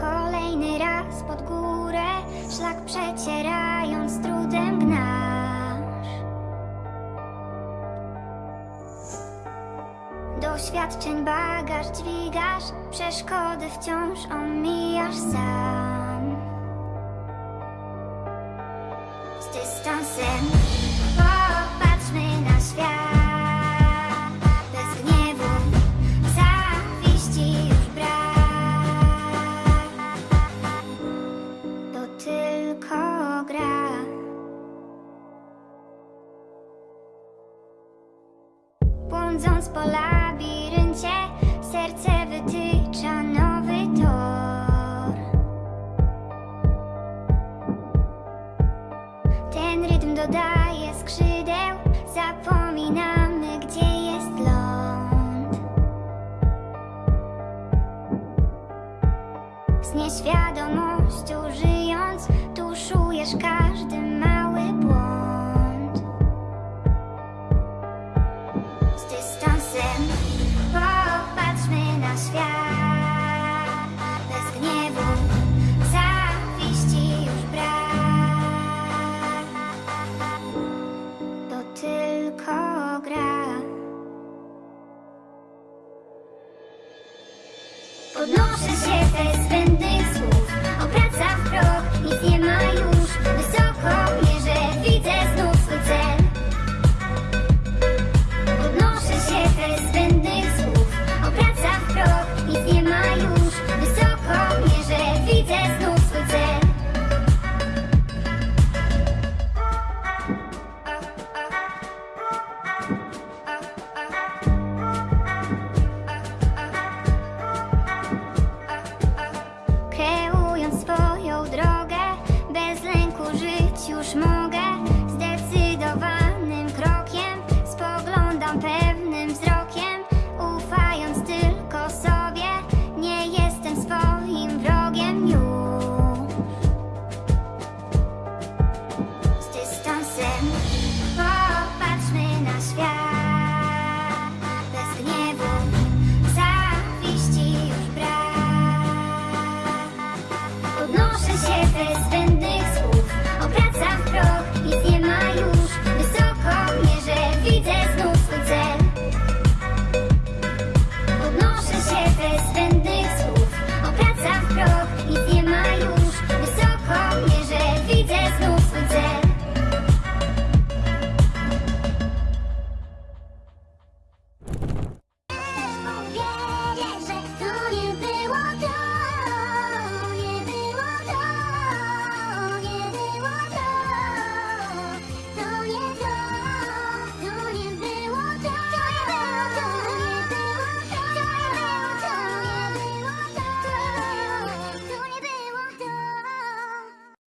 Kolejny raz pod górę Szlak przecierając trudem gnasz. Doświadczeń bagaż dźwigasz Przeszkody wciąż omijasz sam. Z dystansem Błądząc po labiryncie, serce wytycza nowy tor. Ten rytm dodaje skrzydeł, zapominamy, gdzie jest ląd. Z nieświadomością żyjąc, Podnoszę się bez zbędnych